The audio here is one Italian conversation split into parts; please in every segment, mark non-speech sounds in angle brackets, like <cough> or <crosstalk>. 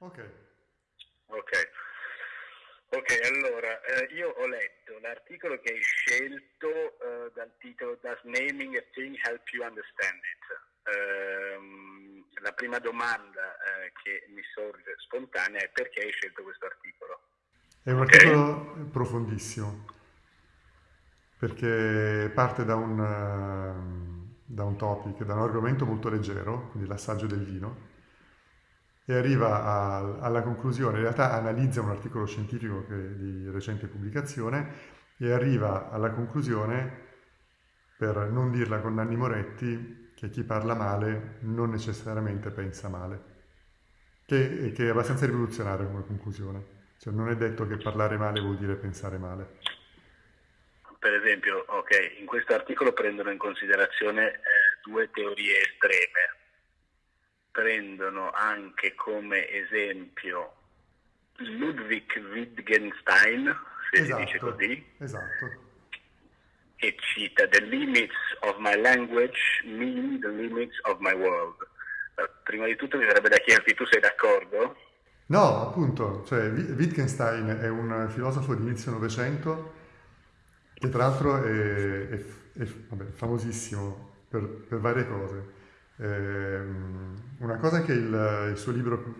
Ok. Ok. Ok, allora, eh, io ho letto l'articolo che hai scelto eh, dal titolo Does Naming a Thing Help You Understand It? Ehm, la prima domanda eh, che mi sorge spontanea è perché hai scelto questo articolo? È un Ok? articolo profondissimo, perché parte da un, eh, da un topic, da un argomento molto leggero, quindi l'assaggio del vino, e arriva a- alla conclusione, in realtà analizza un articolo scientifico che- di recente pubblicazione e arriva alla conclusione, per non dirla con Nanni Moretti, che chi parla male non necessariamente pensa male, che, che è abbastanza rivoluzionaria come conclusione. Cioè non è detto che parlare male vuol dire pensare male. Per esempio, ok, in questo articolo prendono in considerazione eh, due teorie estreme. Prendono anche come esempio Ludwig Wittgenstein, se si dice Esatto, così, esatto. e cita The limits of my language mean the limits of my world. Eh, Prima di tutto mi verrebbe da chiederti, tu sei d'accordo? No, appunto, cioè Wi- Wittgenstein è un filosofo di inizio Novecento che tra l'altro è, è- è- vabbè, famosissimo per, per varie cose. Ehm, una cosa è che il, il suo libro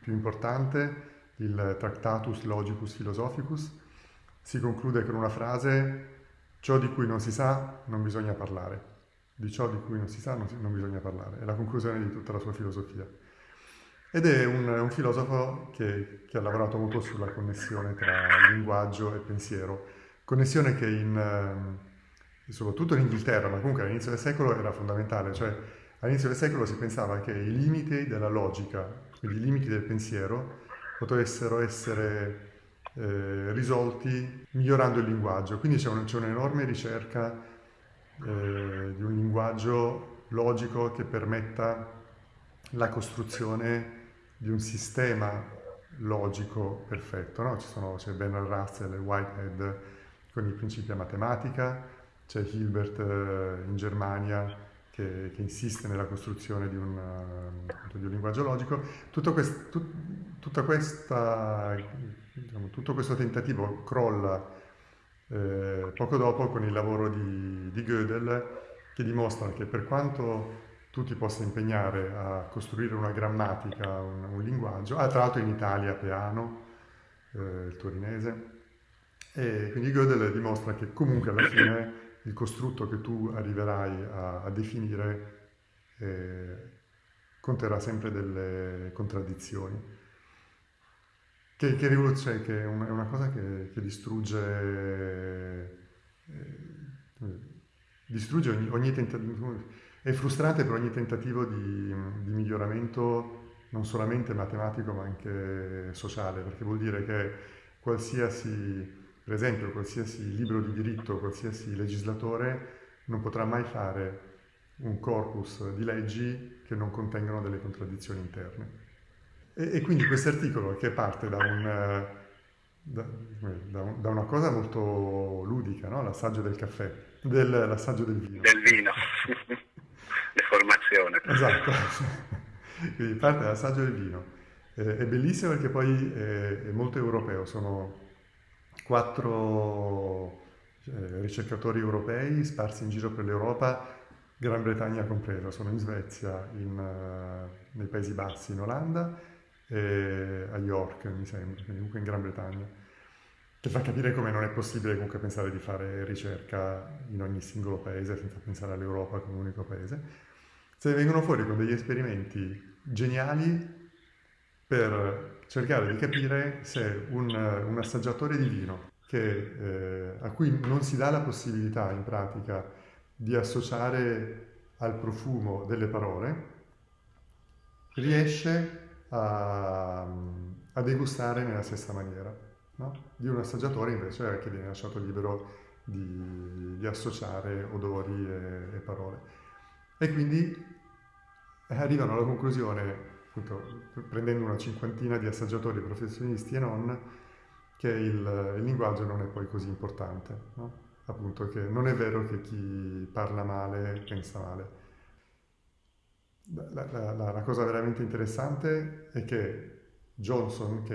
più importante, il Tractatus Logicus Philosophicus, si conclude con una frase, ciò di cui non si sa non bisogna parlare, di ciò di cui non si sa non, si- non bisogna parlare, è la conclusione di tutta la sua filosofia. Ed è un, un filosofo che, che ha lavorato molto sulla connessione tra linguaggio e pensiero, connessione che in, ehm, soprattutto in Inghilterra, ma comunque all'inizio del secolo era fondamentale, cioè all'inizio del secolo si pensava che i limiti della logica, quindi i limiti del pensiero, potessero essere eh, risolti migliorando il linguaggio. Quindi c'è, un- c'è un'enorme ricerca eh, di un linguaggio logico che permetta la costruzione di un sistema logico perfetto. no? C'è Bernard Russell e Whitehead con i principi a matematica, c'è Hilbert eh, in Germania che, che insiste nella costruzione di un, di un linguaggio logico. Tutto, quest- tut- questa, diciamo, tutto questo tentativo crolla eh, poco dopo con il lavoro di, di Gödel che dimostra che per quanto tu ti possa impegnare a costruire una grammatica, un, un linguaggio, ah, tra l'altro in Italia Peano, eh, il torinese, e quindi Gödel dimostra che comunque alla fine il costrutto che tu arriverai a, a definire eh, conterrà sempre delle contraddizioni. Che, che rivoluzione, che è una, è una cosa che, che distrugge, eh, distrugge ogni, ogni tentativo, è frustrante per ogni tentativo di, di miglioramento non solamente matematico ma anche sociale, perché vuol dire che qualsiasi per esempio, qualsiasi libro di diritto, qualsiasi legislatore non potrà mai fare un corpus di leggi che non contengano delle contraddizioni interne. E, e quindi questo articolo, che parte da, un, eh, da, da un- da una cosa molto ludica, no? l'assaggio del caffè, del, l'assaggio del vino. Del vino, <laughs> deformazione. Esatto, <laughs> quindi parte dall'assaggio del vino. Eh, è bellissimo perché poi è, è molto europeo, sono quattro eh, ricercatori europei sparsi in giro per l'Europa, Gran Bretagna compresa, sono in Svezia, in, eh, nei Paesi Bassi, in Olanda e a York, mi sembra, comunque in Gran Bretagna, che fa capire come non è possibile comunque pensare di fare ricerca in ogni singolo paese senza pensare all'Europa come unico paese. Se vengono fuori con degli esperimenti geniali per cercare di capire se un, un assaggiatore di vino che, eh, a cui non si dà la possibilità in pratica di associare al profumo delle parole, riesce a, a degustare nella stessa maniera, no? Di un assaggiatore invece che viene lasciato libero di, di associare odori e, e parole. E quindi arrivano alla conclusione appunto, prendendo una cinquantina di assaggiatori professionisti e non, che il, il linguaggio non è poi così importante, no? appunto che non è vero che chi parla male pensa male. La, la- la- cosa veramente interessante è che Johnson, che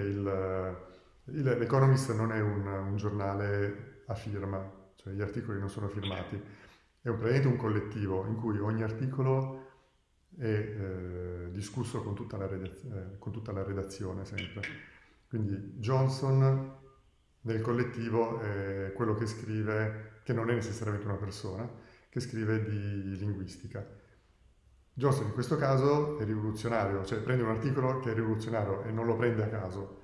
l'Economist non è un, un, giornale a firma, cioè gli articoli non sono firmati, è un, praticamente un collettivo in cui ogni articolo è eh, discusso con tutta, eh, con tutta, la redazione sempre. Quindi Johnson nel collettivo è quello che scrive, che non è necessariamente una persona, che scrive di linguistica. Johnson in questo caso è rivoluzionario, cioè prende un articolo che è rivoluzionario e non lo prende a caso,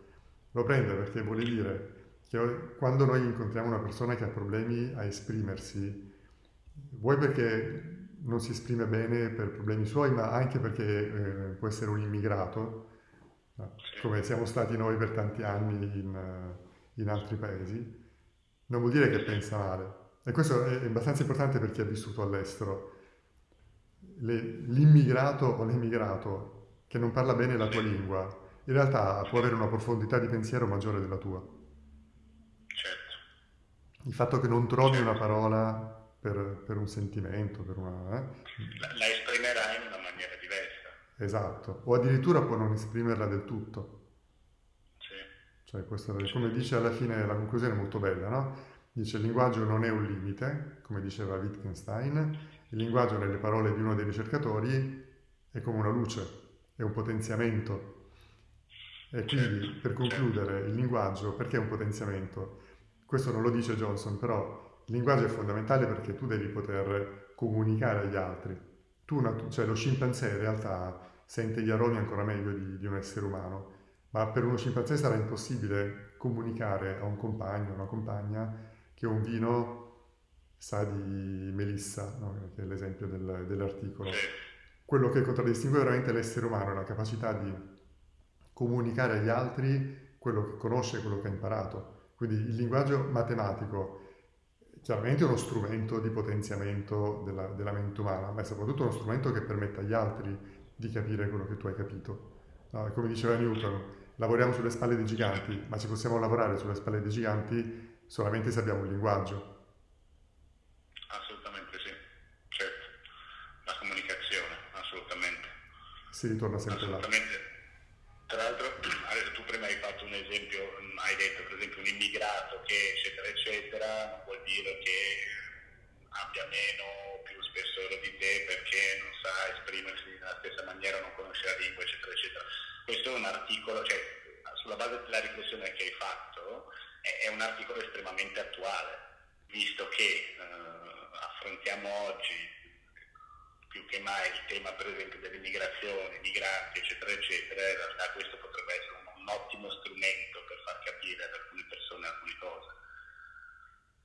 lo prende perché vuole dire che quando noi incontriamo una persona che ha problemi a esprimersi, vuoi perché non si esprime bene per problemi suoi, ma anche perché eh, può essere un immigrato, come siamo stati noi per tanti anni in, in, altri paesi, non vuol dire che pensa male. E questo è abbastanza importante per chi ha vissuto all'estero. Le, l'immigrato o l'emigrato che non parla bene la tua lingua, in realtà può avere una profondità di pensiero maggiore della tua. Certo. Il fatto che non trovi una parola per, per un sentimento, per una... Eh? La, la esprimerà in una maniera diversa. Esatto, o addirittura può non esprimerla del tutto. Sì. Cioè, questo, come dice alla fine, la conclusione è molto bella, no? Dice il linguaggio non è un limite, come diceva Wittgenstein, il linguaggio nelle parole di uno dei ricercatori è come una luce, è un potenziamento. E quindi, Certo, per concludere, il linguaggio, perché è un potenziamento? Questo non lo dice Johnson, però il linguaggio è fondamentale perché tu devi poter comunicare agli altri. Tu, cioè lo scimpanzé in realtà sente gli aromi ancora meglio di, di un essere umano, ma per uno scimpanzé sarà impossibile comunicare a un compagno, o una compagna, che un vino sa di melissa, no? che è l'esempio del, dell'articolo. Quello che contraddistingue veramente l'essere umano è la capacità di comunicare agli altri quello che conosce, quello che ha imparato. Quindi il linguaggio matematico chiaramente uno strumento di potenziamento della, della, mente umana, ma è soprattutto uno strumento che permette agli altri di capire quello che tu hai capito. No, come diceva Newton, lavoriamo sulle spalle dei giganti, ma ci possiamo lavorare sulle spalle dei giganti solamente se abbiamo un linguaggio. Assolutamente sì, certo. La comunicazione, assolutamente. Si ritorna sempre là. Tra l'altro, adesso tu prima hai fatto un esempio, hai detto per esempio un immigrato che eccetera eccetera, sportivo che abbia meno o più spessore di te perché non sa esprimersi nella stessa maniera, non conosce la lingua, eccetera, eccetera. Questo è un articolo, cioè sulla base della riflessione che hai fatto, è, è un articolo estremamente attuale, visto che eh, affrontiamo oggi più che mai il tema per esempio dell'immigrazione, migranti, eccetera, eccetera, in realtà questo potrebbe essere un, un ottimo strumento per far capire ad alcune